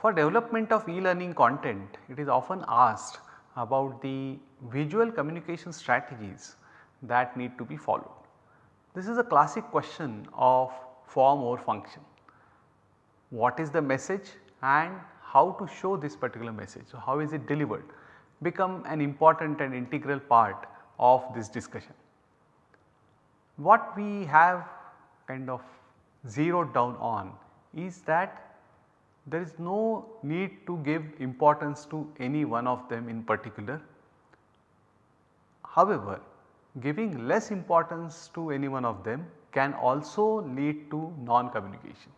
For development of e-learning content it is often asked about the visual communication strategies that need to be followed. This is a classic question of form or function. What is the message and how to show this particular message. So, how is it delivered become an important and integral part of this discussion. What we have kind of zeroed down on is that there is no need to give importance to any one of them in particular. However, giving less importance to any one of them can also lead to non-communication.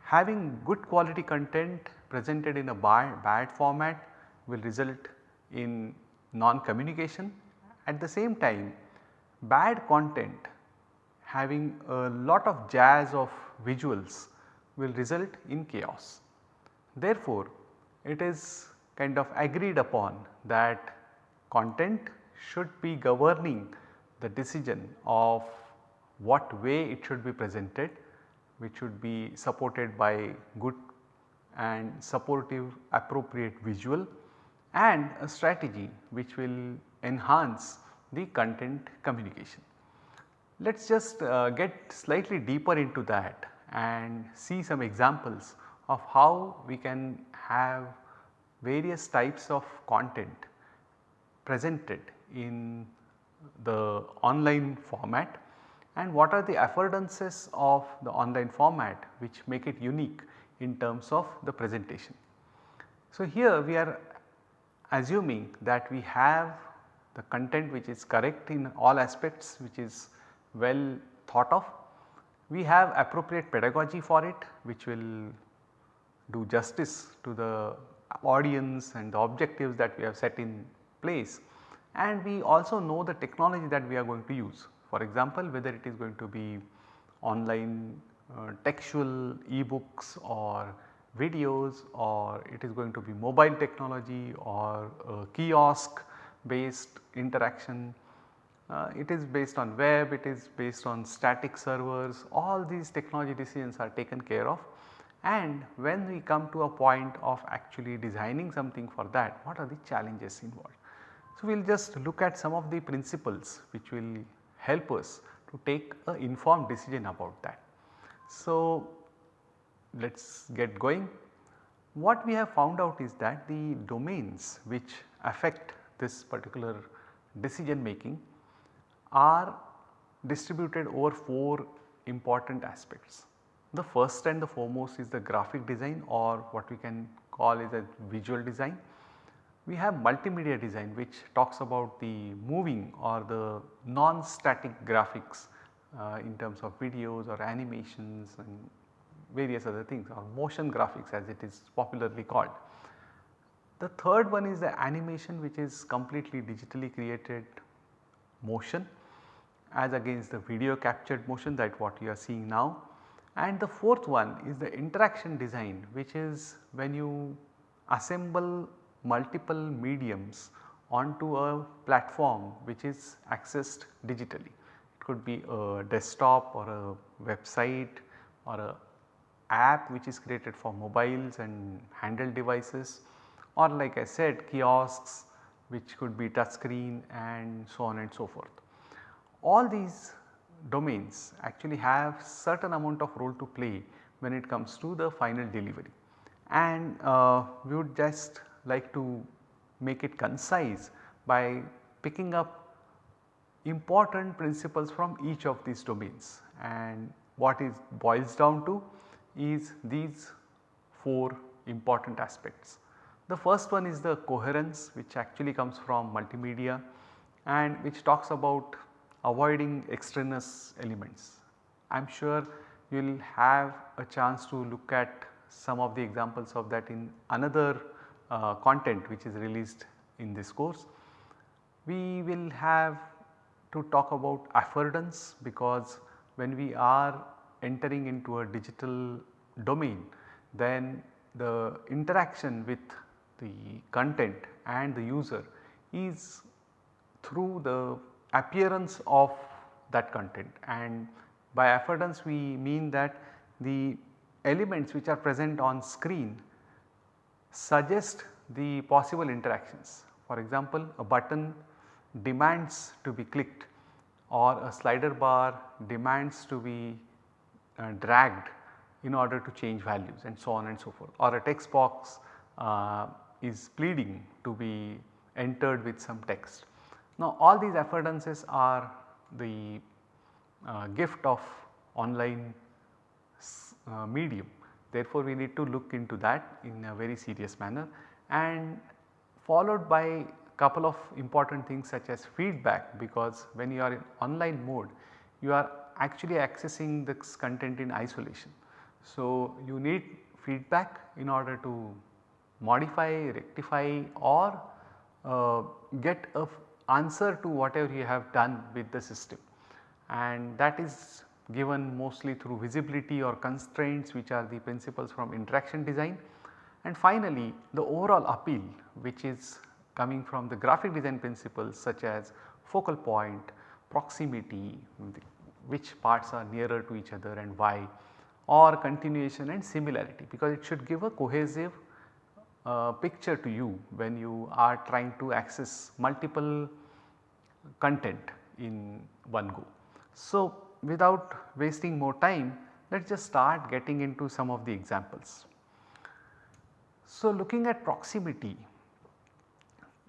Having good quality content presented in a bad, bad format will result in non-communication. At the same time bad content having a lot of jazz of visuals will result in chaos. Therefore, it is kind of agreed upon that content should be governing the decision of what way it should be presented which should be supported by good and supportive appropriate visual and a strategy which will enhance the content communication. Let us just uh, get slightly deeper into that and see some examples of how we can have various types of content presented in the online format and what are the affordances of the online format which make it unique in terms of the presentation. So, here we are assuming that we have the content which is correct in all aspects which is well thought of. We have appropriate pedagogy for it which will do justice to the audience and the objectives that we have set in place and we also know the technology that we are going to use. For example, whether it is going to be online uh, textual e-books or videos or it is going to be mobile technology or kiosk based interaction. Uh, it is based on web, it is based on static servers, all these technology decisions are taken care of and when we come to a point of actually designing something for that, what are the challenges involved. So, we will just look at some of the principles which will help us to take a informed decision about that. So, let us get going. What we have found out is that the domains which affect this particular decision making are distributed over 4 important aspects. The first and the foremost is the graphic design or what we can call is a visual design. We have multimedia design which talks about the moving or the non-static graphics uh, in terms of videos or animations and various other things or motion graphics as it is popularly called. The third one is the animation which is completely digitally created motion as against the video captured motion that what you are seeing now. And the fourth one is the interaction design which is when you assemble multiple mediums onto a platform which is accessed digitally. It could be a desktop or a website or a app which is created for mobiles and handheld devices or like I said kiosks which could be touch screen and so on and so forth. All these domains actually have certain amount of role to play when it comes to the final delivery and uh, we would just like to make it concise by picking up important principles from each of these domains and what it boils down to is these 4 important aspects. The first one is the coherence which actually comes from multimedia and which talks about avoiding extraneous elements. I am sure you will have a chance to look at some of the examples of that in another uh, content which is released in this course. We will have to talk about affordance because when we are entering into a digital domain then the interaction with the content and the user is through the appearance of that content and by affordance we mean that the elements which are present on screen suggest the possible interactions. For example, a button demands to be clicked or a slider bar demands to be uh, dragged in order to change values and so on and so forth or a text box uh, is pleading to be entered with some text. Now all these affordances are the uh, gift of online uh, medium. Therefore, we need to look into that in a very serious manner and followed by a couple of important things such as feedback because when you are in online mode you are actually accessing this content in isolation. So, you need feedback in order to modify, rectify or uh, get a answer to whatever you have done with the system and that is given mostly through visibility or constraints which are the principles from interaction design. And finally, the overall appeal which is coming from the graphic design principles such as focal point, proximity, which parts are nearer to each other and why or continuation and similarity because it should give a cohesive picture to you when you are trying to access multiple content in one go. So, without wasting more time let us just start getting into some of the examples. So, looking at proximity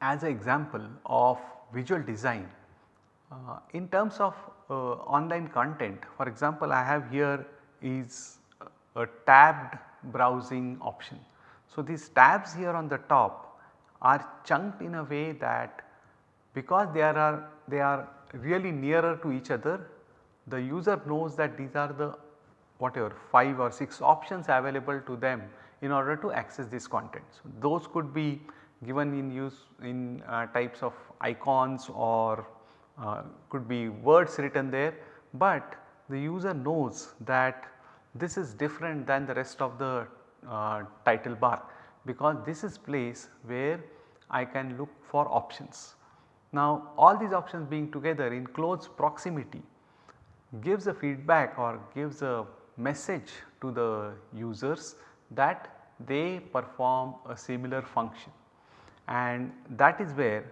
as an example of visual design uh, in terms of uh, online content for example I have here is a tabbed browsing option. So, these tabs here on the top are chunked in a way that because they are they are really nearer to each other the user knows that these are the whatever 5 or 6 options available to them in order to access this content. So, those could be given in use in uh, types of icons or uh, could be words written there, but the user knows that this is different than the rest of the uh, title bar because this is place where I can look for options. Now all these options being together in close proximity gives a feedback or gives a message to the users that they perform a similar function and that is where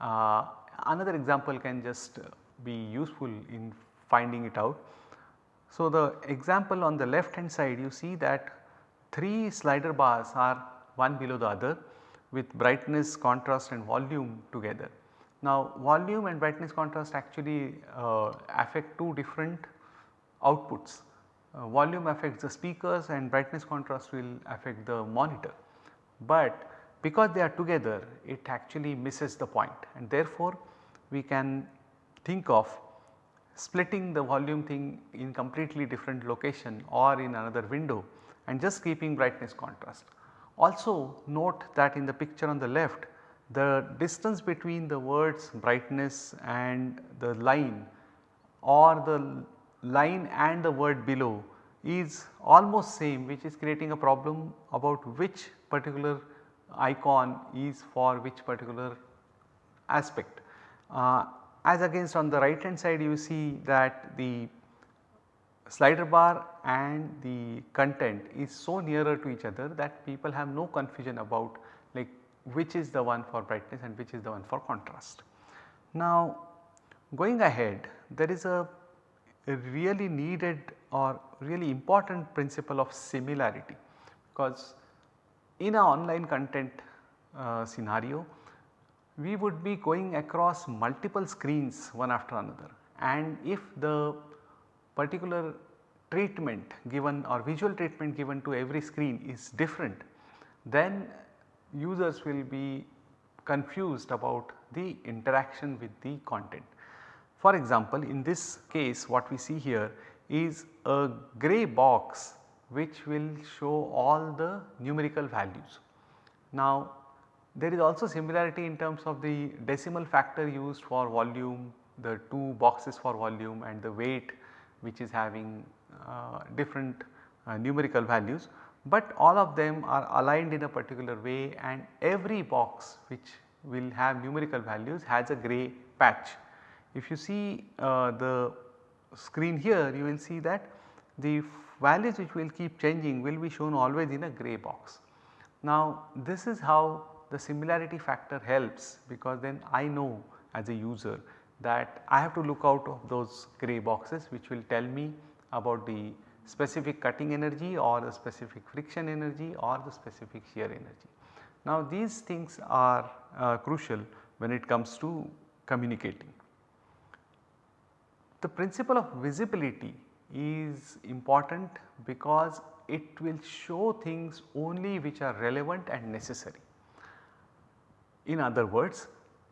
uh, another example can just be useful in finding it out. So, the example on the left hand side you see that 3 slider bars are one below the other with brightness, contrast and volume together. Now volume and brightness contrast actually uh, affect two different outputs. Uh, volume affects the speakers and brightness contrast will affect the monitor. But because they are together it actually misses the point and therefore we can think of splitting the volume thing in completely different location or in another window and just keeping brightness contrast. Also note that in the picture on the left the distance between the words brightness and the line or the line and the word below is almost same which is creating a problem about which particular icon is for which particular aspect. Uh, as against on the right hand side you see that the slider bar and the content is so nearer to each other that people have no confusion about like which is the one for brightness and which is the one for contrast. Now going ahead there is a, a really needed or really important principle of similarity because in a online content uh, scenario we would be going across multiple screens one after another and if the particular treatment given or visual treatment given to every screen is different then users will be confused about the interaction with the content. For example, in this case what we see here is a grey box which will show all the numerical values. Now there is also similarity in terms of the decimal factor used for volume, the two boxes for volume and the weight which is having uh, different uh, numerical values but all of them are aligned in a particular way and every box which will have numerical values has a grey patch. If you see uh, the screen here you will see that the values which will keep changing will be shown always in a grey box. Now this is how the similarity factor helps because then I know as a user that I have to look out of those grey boxes which will tell me about the specific cutting energy or the specific friction energy or the specific shear energy. Now these things are uh, crucial when it comes to communicating. The principle of visibility is important because it will show things only which are relevant and necessary. In other words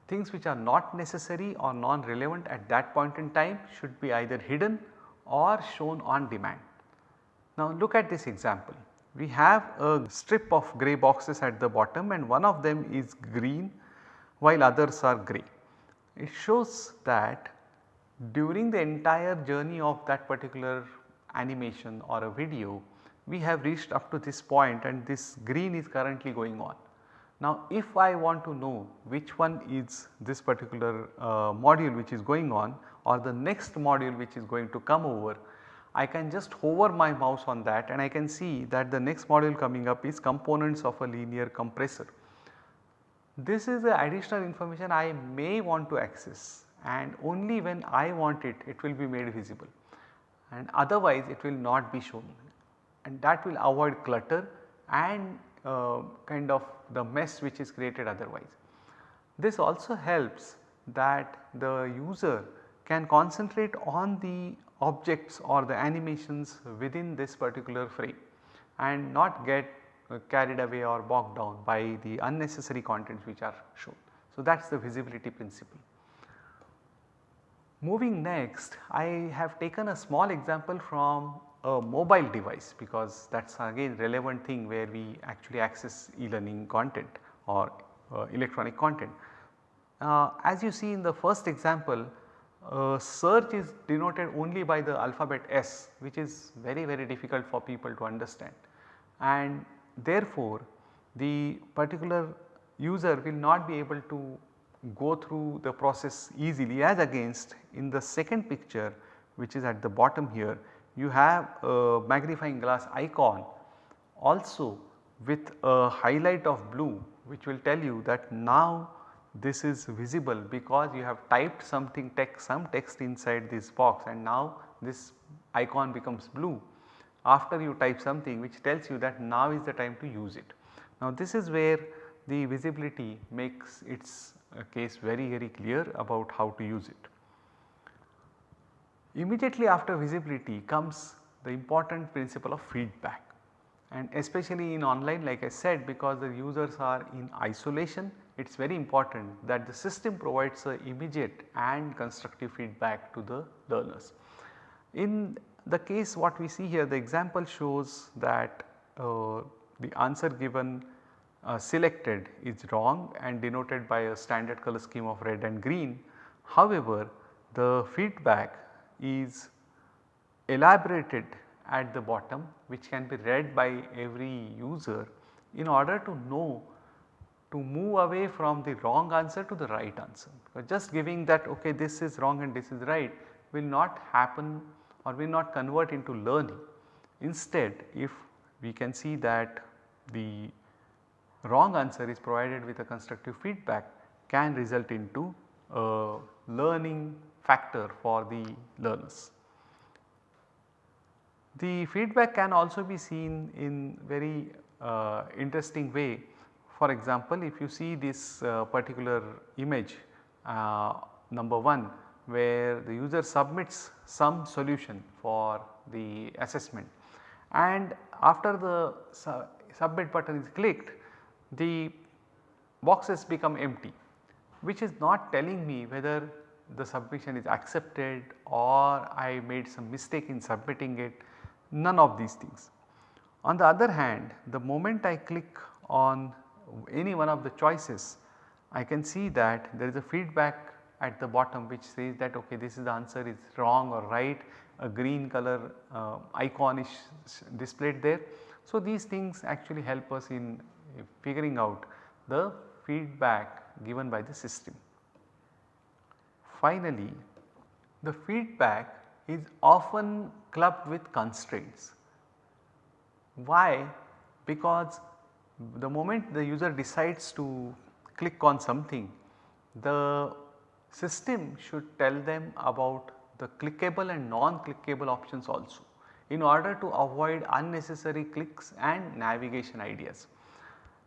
things which are not necessary or non-relevant at that point in time should be either hidden or shown on demand. Now look at this example. We have a strip of grey boxes at the bottom and one of them is green while others are grey. It shows that during the entire journey of that particular animation or a video we have reached up to this point and this green is currently going on. Now if I want to know which one is this particular uh, module which is going on or the next module which is going to come over, I can just hover my mouse on that and I can see that the next module coming up is components of a linear compressor. This is the additional information I may want to access and only when I want it, it will be made visible and otherwise it will not be shown and that will avoid clutter and uh, kind of the mess which is created otherwise. This also helps that the user can concentrate on the objects or the animations within this particular frame and not get uh, carried away or bogged down by the unnecessary contents which are shown. So, that is the visibility principle. Moving next I have taken a small example from a mobile device because that is again relevant thing where we actually access e-learning content or uh, electronic content. Uh, as you see in the first example uh, search is denoted only by the alphabet S which is very very difficult for people to understand and therefore the particular user will not be able to go through the process easily as against in the second picture which is at the bottom here you have a magnifying glass icon also with a highlight of blue which will tell you that now this is visible because you have typed something text some text inside this box and now this icon becomes blue after you type something which tells you that now is the time to use it. Now this is where the visibility makes its case very very clear about how to use it. Immediately after visibility comes the important principle of feedback and especially in online like I said because the users are in isolation it is very important that the system provides a immediate and constructive feedback to the learners. In the case what we see here the example shows that uh, the answer given uh, selected is wrong and denoted by a standard color scheme of red and green. However, the feedback is elaborated at the bottom which can be read by every user in order to know to move away from the wrong answer to the right answer. Just giving that okay this is wrong and this is right will not happen or will not convert into learning. Instead if we can see that the wrong answer is provided with a constructive feedback can result into a learning factor for the learners. The feedback can also be seen in very uh, interesting way. For example, if you see this uh, particular image uh, number 1 where the user submits some solution for the assessment and after the su submit button is clicked the boxes become empty which is not telling me whether the submission is accepted or I made some mistake in submitting it none of these things. On the other hand the moment I click on any one of the choices I can see that there is a feedback at the bottom which says that okay this is the answer is wrong or right a green color uh, icon is displayed there. So these things actually help us in figuring out the feedback given by the system. Finally, the feedback is often clubbed with constraints. Why? Because the moment the user decides to click on something, the system should tell them about the clickable and non-clickable options also in order to avoid unnecessary clicks and navigation ideas.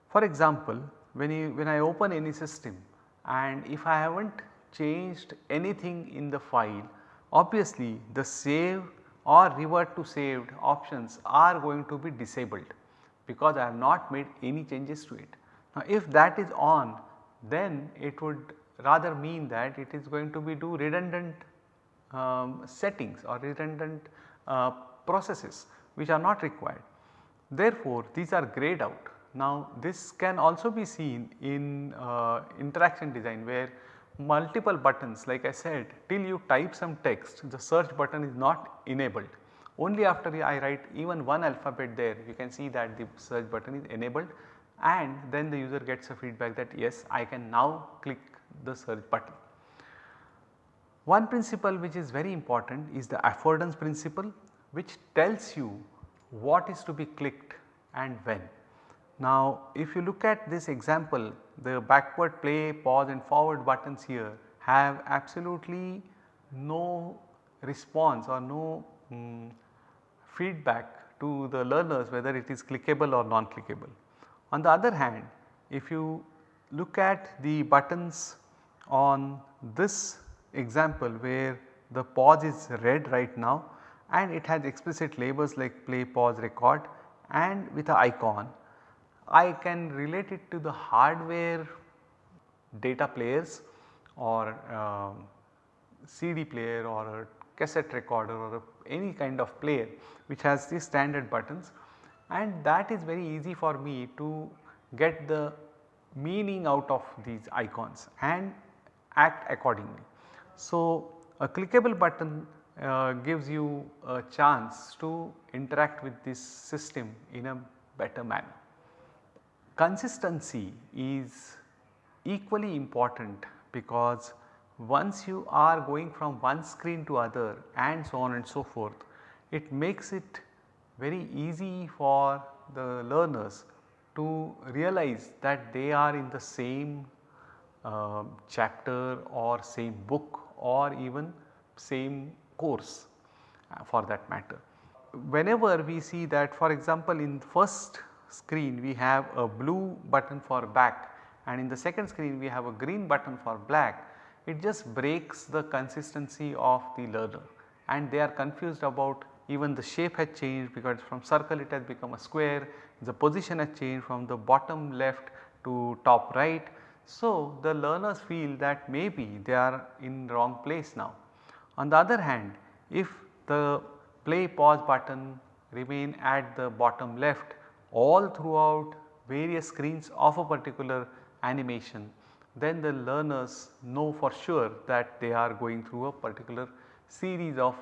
For example, when, you, when I open any system and if I have not changed anything in the file, obviously the save or revert to saved options are going to be disabled because I have not made any changes to it. Now if that is on then it would rather mean that it is going to be do redundant um, settings or redundant uh, processes which are not required. Therefore, these are grayed out. Now this can also be seen in uh, interaction design where multiple buttons like I said till you type some text the search button is not enabled. Only after I write even one alphabet there you can see that the search button is enabled and then the user gets a feedback that yes I can now click the search button. One principle which is very important is the affordance principle which tells you what is to be clicked and when. Now if you look at this example the backward play, pause and forward buttons here have absolutely no response or no um, feedback to the learners whether it is clickable or non-clickable. On the other hand if you look at the buttons on this example where the pause is red right now and it has explicit labels like play, pause, record and with a icon. I can relate it to the hardware data players or uh, CD player or a cassette recorder or a, any kind of player which has these standard buttons and that is very easy for me to get the meaning out of these icons and act accordingly. So, a clickable button uh, gives you a chance to interact with this system in a better manner. Consistency is equally important because once you are going from one screen to other and so on and so forth, it makes it very easy for the learners to realize that they are in the same uh, chapter or same book or even same course uh, for that matter. Whenever we see that for example in first screen we have a blue button for back and in the second screen we have a green button for black, it just breaks the consistency of the learner and they are confused about even the shape has changed because from circle it has become a square, the position has changed from the bottom left to top right. So, the learners feel that maybe they are in wrong place now. On the other hand, if the play pause button remain at the bottom left all throughout various screens of a particular animation, then the learners know for sure that they are going through a particular series of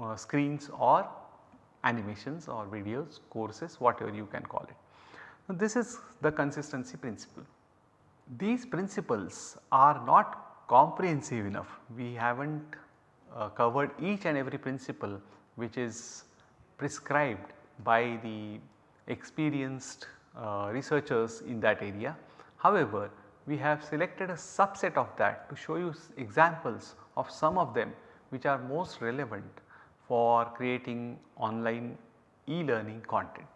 uh, screens or animations or videos, courses whatever you can call it. Now, this is the consistency principle. These principles are not comprehensive enough. We have not uh, covered each and every principle which is prescribed by the experienced uh, researchers in that area. However, we have selected a subset of that to show you examples of some of them which are most relevant for creating online e-learning content.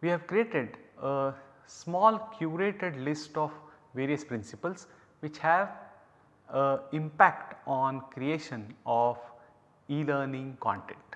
We have created a small curated list of various principles which have impact on creation of e-learning content.